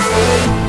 Thank